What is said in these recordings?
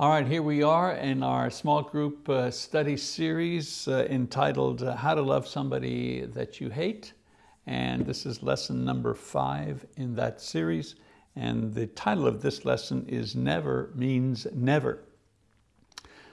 All right, here we are in our small group uh, study series uh, entitled uh, How to Love Somebody That You Hate. And this is lesson number five in that series. And the title of this lesson is Never Means Never.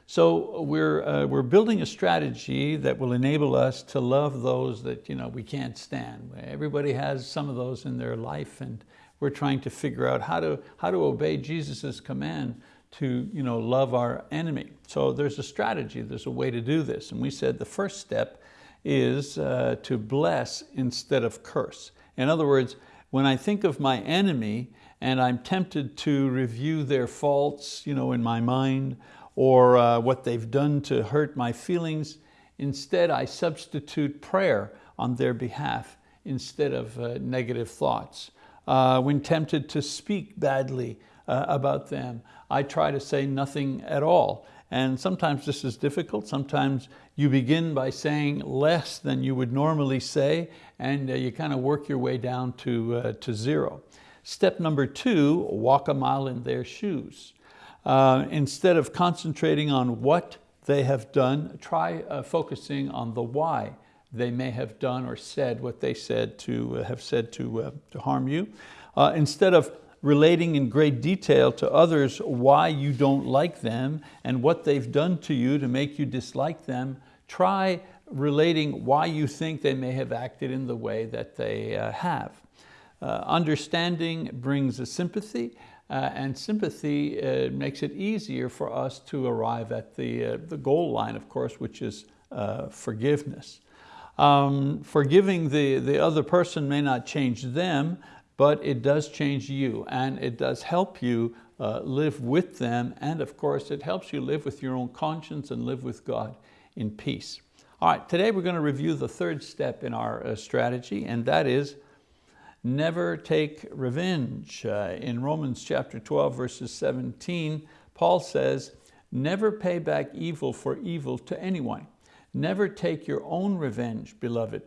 So we're, uh, we're building a strategy that will enable us to love those that you know, we can't stand. Everybody has some of those in their life and we're trying to figure out how to, how to obey Jesus' command to you know, love our enemy. So there's a strategy, there's a way to do this. And we said the first step is uh, to bless instead of curse. In other words, when I think of my enemy and I'm tempted to review their faults you know, in my mind or uh, what they've done to hurt my feelings, instead I substitute prayer on their behalf instead of uh, negative thoughts. Uh, when tempted to speak badly uh, about them. I try to say nothing at all. And sometimes this is difficult. Sometimes you begin by saying less than you would normally say, and uh, you kind of work your way down to, uh, to zero. Step number two, walk a mile in their shoes. Uh, instead of concentrating on what they have done, try uh, focusing on the why they may have done or said what they said to uh, have said to, uh, to harm you. instead of relating in great detail to others why you don't like them and what they've done to you to make you dislike them, try relating why you think they may have acted in the way that they uh, have. Uh, understanding brings a sympathy uh, and sympathy uh, makes it easier for us to arrive at the, uh, the goal line, of course, which is uh, forgiveness. Um, forgiving the, the other person may not change them, but it does change you and it does help you uh, live with them and of course it helps you live with your own conscience and live with God in peace. All right, today we're going to review the third step in our uh, strategy and that is never take revenge. Uh, in Romans chapter 12 verses 17, Paul says, never pay back evil for evil to anyone. Never take your own revenge, beloved,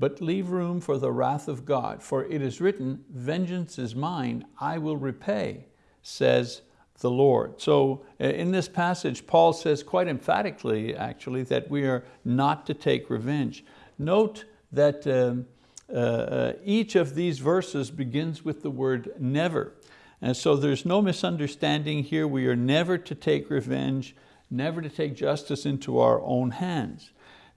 but leave room for the wrath of God. For it is written, vengeance is mine, I will repay, says the Lord. So uh, in this passage, Paul says quite emphatically, actually, that we are not to take revenge. Note that um, uh, uh, each of these verses begins with the word never. And so there's no misunderstanding here. We are never to take revenge, never to take justice into our own hands.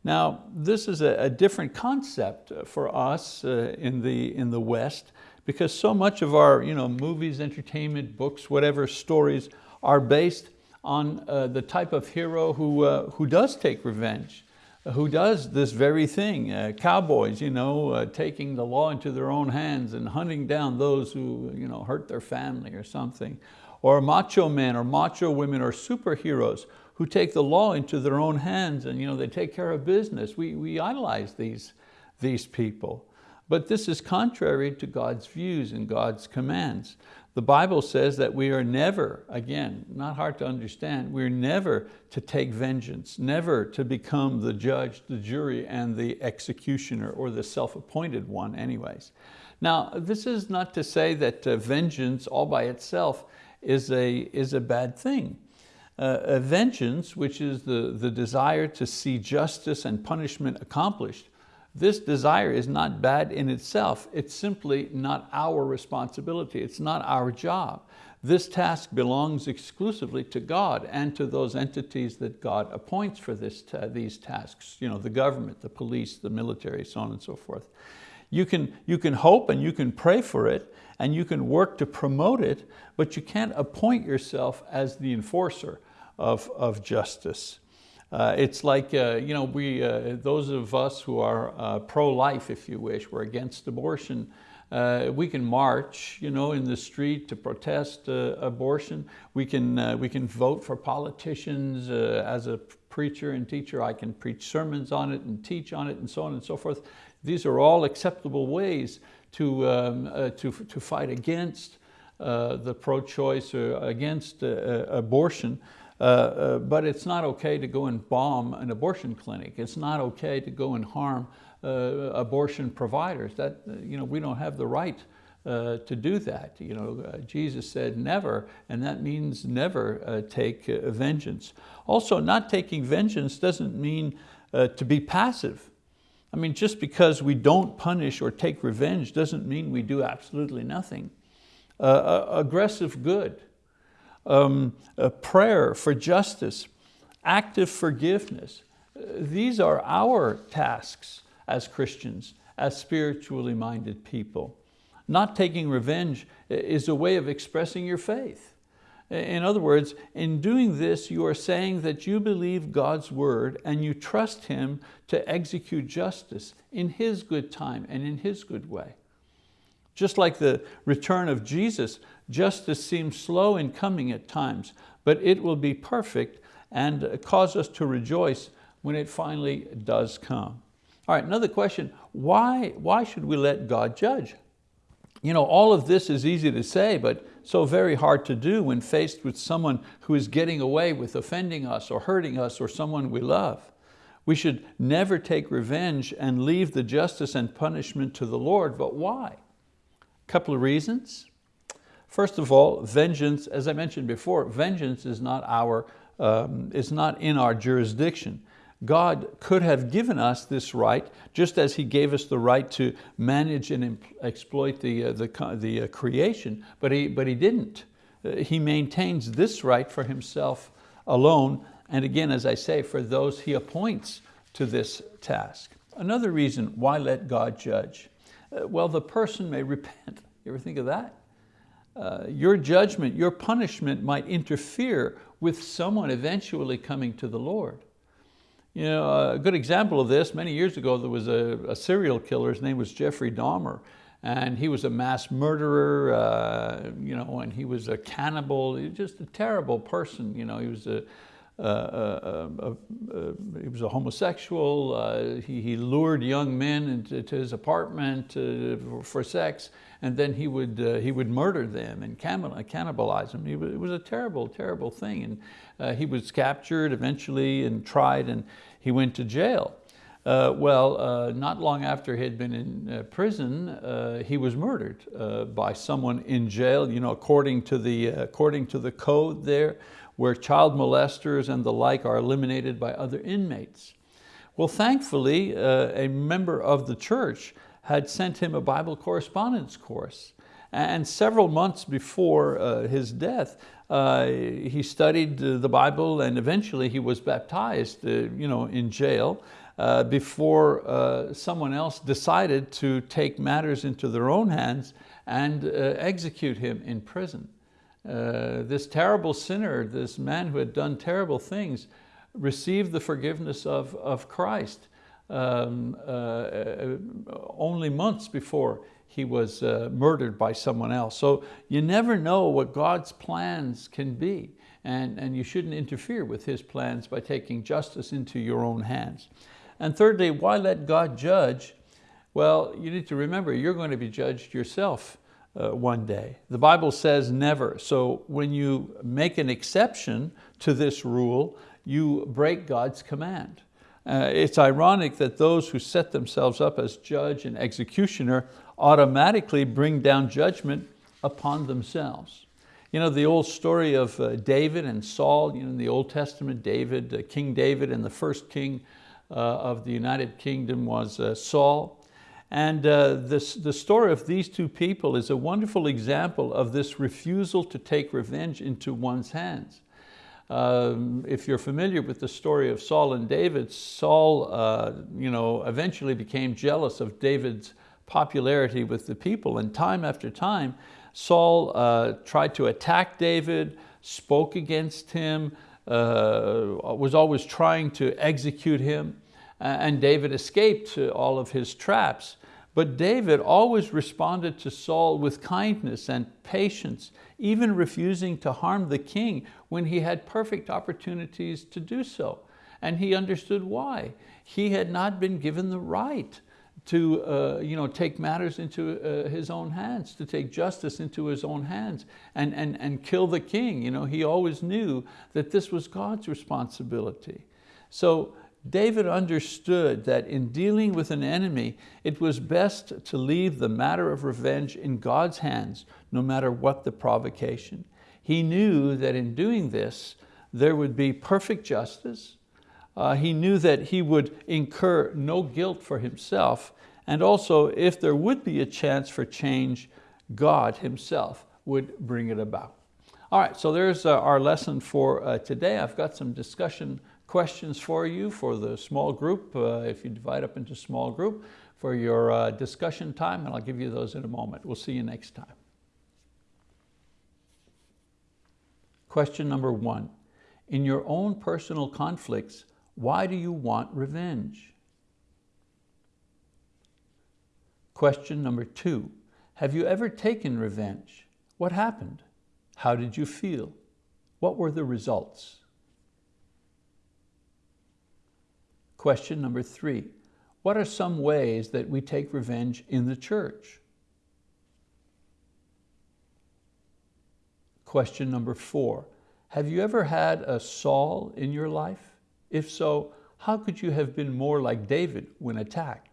Now, this is a, a different concept for us uh, in, the, in the West because so much of our you know, movies, entertainment, books, whatever stories are based on uh, the type of hero who, uh, who does take revenge, who does this very thing. Uh, cowboys, you know, uh, taking the law into their own hands and hunting down those who you know, hurt their family or something. Or macho men or macho women or superheroes who take the law into their own hands and you know, they take care of business. We, we idolize these, these people. But this is contrary to God's views and God's commands. The Bible says that we are never, again, not hard to understand, we're never to take vengeance, never to become the judge, the jury, and the executioner, or the self-appointed one anyways. Now, this is not to say that uh, vengeance all by itself is a, is a bad thing. Uh, vengeance, which is the, the desire to see justice and punishment accomplished, this desire is not bad in itself. It's simply not our responsibility. It's not our job. This task belongs exclusively to God and to those entities that God appoints for this, these tasks, you know, the government, the police, the military, so on and so forth. You can, you can hope and you can pray for it and you can work to promote it, but you can't appoint yourself as the enforcer of, of justice. Uh, it's like, uh, you know, we, uh, those of us who are uh, pro-life, if you wish, we're against abortion, uh, we can march you know, in the street to protest uh, abortion. We can, we can vote for politicians. as a preacher and teacher, I can preach sermons on it and teach on it and so on and so forth. These are all acceptable ways to, um, uh, to, to fight against uh, the pro-choice or against uh, uh abortion. Uh, uh, but it's not okay to go and bomb an abortion clinic. It's not okay to go and harm abortion providers. That, you know, we don't have the right uh, to do that. You know, uh, Jesus said never, and that means never uh, take uh, vengeance. Also, not taking vengeance doesn't mean uh, to be passive. I mean, just because we don't punish or take revenge doesn't mean we do absolutely nothing. Uh, aggressive good, um, prayer for justice, active forgiveness. These are our tasks as Christians, as spiritually minded people. Not taking revenge is a way of expressing your faith. In other words, in doing this, you are saying that you believe God's word and you trust Him to execute justice in His good time and in His good way. Just like the return of Jesus, justice seems slow in coming at times, but it will be perfect and cause us to rejoice when it finally does come. All right, another question, why, why should we let God judge? You know, all of this is easy to say, but so very hard to do when faced with someone who is getting away with offending us or hurting us or someone we love. We should never take revenge and leave the justice and punishment to the Lord, but why? A couple of reasons. First of all, vengeance, as I mentioned before, vengeance is not, our, um, is not in our jurisdiction. God could have given us this right, just as He gave us the right to manage and exploit the, uh, the, the uh, creation, but he, but he didn't. Uh, he maintains this right for Himself alone, and again, as I say, for those He appoints to this task. Another reason why let God judge? Uh, well, the person may repent. You ever think of that? Uh, your judgment, your punishment might interfere with someone eventually coming to the Lord. You know, a good example of this, many years ago there was a, a serial killer, his name was Jeffrey Dahmer, and he was a mass murderer, uh, you know, and he was a cannibal, he was just a terrible person, you know, he was a, he was a homosexual, uh, he, he, lured young men into his apartment uh, for sex, and then he would, uh, he would murder them and cannibalize them. Was, it was a terrible, terrible thing. And uh, he was captured eventually and tried and he went to jail. Uh, well, uh, not long after he had been in uh, prison, uh, he was murdered uh, by someone in jail, you know, according to, the, according to the code there, where child molesters and the like are eliminated by other inmates. Well, thankfully, a member of the church had sent him a Bible correspondence course. And several months before uh, his death, uh, he studied the Bible and eventually he was baptized uh, you know, in jail uh, before uh, someone else decided to take matters into their own hands and uh, execute him in prison. This terrible sinner, this man who had done terrible things, received the forgiveness of, of Christ um, only months before he was uh, murdered by someone else. So you never know what God's plans can be and, and you shouldn't interfere with His plans by taking justice into your own hands. And thirdly, why let God judge? Well, you need to remember you're going to be judged yourself uh, one day. The Bible says never. So when you make an exception to this rule, you break God's command. Uh, it's ironic that those who set themselves up as judge and executioner automatically bring down judgment upon themselves. You know, the old story of uh, David and Saul, you know, in the Old Testament, David, uh, King David and the first king uh, of the United Kingdom was uh, Saul. And uh, this, the story of these two people is a wonderful example of this refusal to take revenge into one's hands. Um, if you're familiar with the story of Saul and David, Saul uh, you know, eventually became jealous of David's popularity with the people. And time after time, Saul uh, tried to attack David, spoke against him, uh, was always trying to execute him, and David escaped all of his traps. But David always responded to Saul with kindness and patience, even refusing to harm the king when he had perfect opportunities to do so. And he understood why. He had not been given the right to uh, you know, take matters into uh, his own hands, to take justice into his own hands and, and, and kill the king. You know, he always knew that this was God's responsibility. So David understood that in dealing with an enemy, it was best to leave the matter of revenge in God's hands, no matter what the provocation. He knew that in doing this, there would be perfect justice. Uh, he knew that he would incur no guilt for himself, and also if there would be a chance for change, God himself would bring it about. All right, so there's uh, our lesson for uh, today. I've got some discussion questions for you for the small group, uh, if you divide up into small group, for your uh, discussion time, and I'll give you those in a moment. We'll see you next time. Question number one, in your own personal conflicts, why do you want revenge? Question number two, have you ever taken revenge? What happened? How did you feel? What were the results? Question number three, what are some ways that we take revenge in the church? Question number four, have you ever had a Saul in your life? If so, how could you have been more like David when attacked?